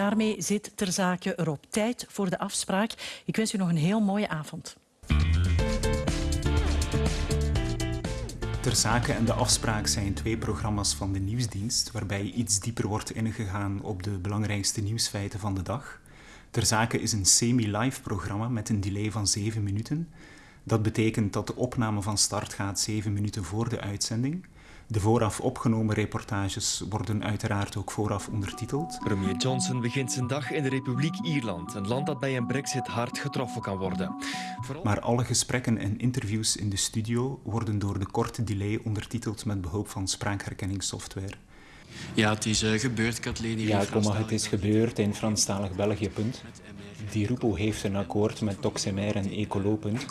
daarmee zit ter zake erop. Tijd voor de afspraak. Ik wens u nog een heel mooie avond. Ter Zake en De Afspraak zijn twee programma's van de nieuwsdienst waarbij iets dieper wordt ingegaan op de belangrijkste nieuwsfeiten van de dag. Ter Zake is een semi-live programma met een delay van 7 minuten. Dat betekent dat de opname van start gaat 7 minuten voor de uitzending. De vooraf opgenomen reportages worden uiteraard ook vooraf ondertiteld. Premier Johnson begint zijn dag in de Republiek Ierland, een land dat bij een brexit hard getroffen kan worden. Vooral... Maar alle gesprekken en interviews in de studio worden door de korte delay ondertiteld met behulp van spraakherkenningssoftware. Ja, het is uh, gebeurd, Kathleen. Ja, komma, het is gebeurd in Franstalig België, punt. Die Rupo heeft een akkoord met Toxemer en Ecolo, punt.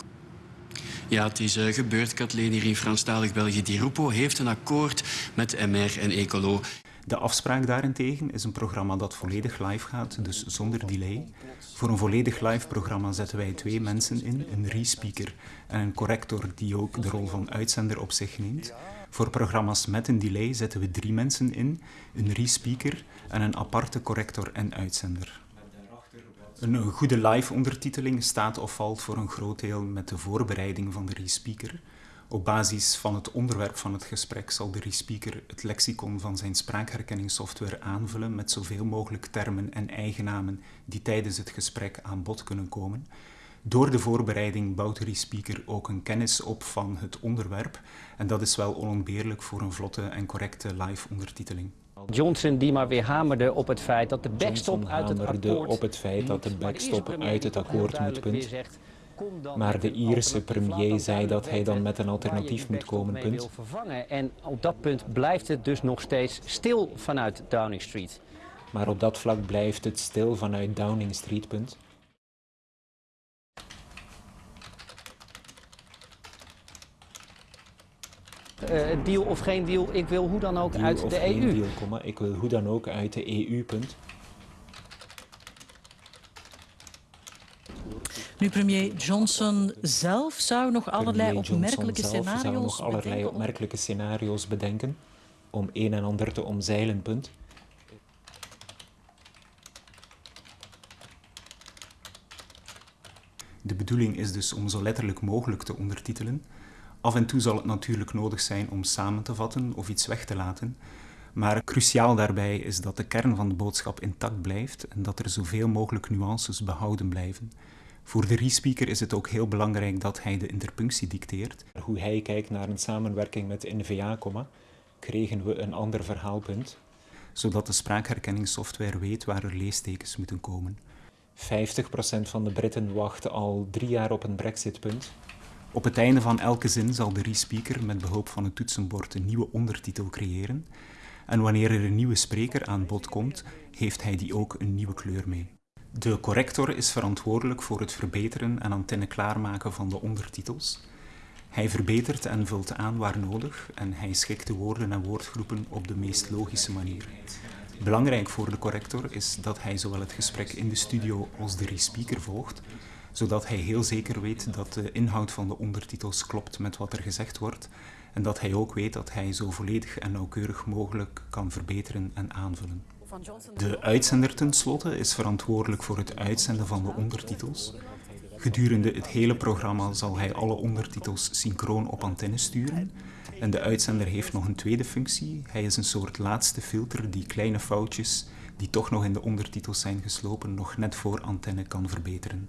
Ja, het is uh, gebeurd, Kathleen, hier in Franstalig België. Die Rupo heeft een akkoord met MR en Ecolo. De afspraak daarentegen is een programma dat volledig live gaat, dus zonder delay. Voor een volledig live programma zetten wij twee mensen in, een re-speaker en een corrector die ook de rol van uitzender op zich neemt. Voor programma's met een delay zetten we drie mensen in, een re-speaker en een aparte corrector en uitzender. Een goede live-ondertiteling staat of valt voor een groot deel met de voorbereiding van de re-speaker. Op basis van het onderwerp van het gesprek zal de re-speaker het lexicon van zijn spraakherkenningssoftware aanvullen met zoveel mogelijk termen en eigennamen die tijdens het gesprek aan bod kunnen komen. Door de voorbereiding bouwt de re-speaker ook een kennis op van het onderwerp en dat is wel onontbeerlijk voor een vlotte en correcte live-ondertiteling. Johnson die maar weer hamerde op het feit dat de backstop uit het akkoord op het feit dat de backstop uit het akkoord moet, punt. Maar de Ierse premier zei dat hij dan met een alternatief moet komen, punt. En op dat punt blijft het dus nog steeds stil vanuit Downing Street. Maar op dat vlak blijft het stil vanuit Downing Street, punt. Uh, deal of geen deal, ik wil hoe dan ook deal uit de EU. Deal, komma, ik wil hoe dan ook uit de EU, punt. Nu, premier Johnson zelf zou nog allerlei Premier opmerkelijke Johnson zelf zou scenario's nog allerlei bedenken om- opmerkelijke scenario's bedenken om een en ander te omzeilen, punt. De bedoeling is dus om zo letterlijk mogelijk te ondertitelen. Af en toe zal het natuurlijk nodig zijn om samen te vatten of iets weg te laten. Maar cruciaal daarbij is dat de kern van de boodschap intact blijft en dat er zoveel mogelijk nuances behouden blijven. Voor de re-speaker is het ook heel belangrijk dat hij de interpunctie dicteert. Hoe hij kijkt naar een samenwerking met NVA, komma, kregen we een ander verhaalpunt. zodat de spraakherkenningssoftware weet waar er leestekens moeten komen. 50% van de Britten wacht al drie jaar op een brexitpunt. Op het einde van elke zin zal de re-speaker met behulp van het toetsenbord een nieuwe ondertitel creëren. En wanneer er een nieuwe spreker aan bod komt, heeft hij die ook een nieuwe kleur mee. De corrector is verantwoordelijk voor het verbeteren en antenne klaarmaken van de ondertitels. Hij verbetert en vult aan waar nodig en hij schikt de woorden en woordgroepen op de meest logische manier. Belangrijk voor de corrector is dat hij zowel het gesprek in de studio als de re-speaker volgt, zodat hij heel zeker weet dat de inhoud van de ondertitels klopt met wat er gezegd wordt en dat hij ook weet dat hij zo volledig en nauwkeurig mogelijk kan verbeteren en aanvullen. De uitzender tenslotte is verantwoordelijk voor het uitzenden van de ondertitels. Gedurende het hele programma zal hij alle ondertitels synchroon op antenne sturen. En de uitzender heeft nog een tweede functie. Hij is een soort laatste filter die kleine foutjes die toch nog in de ondertitels zijn geslopen nog net voor antenne kan verbeteren.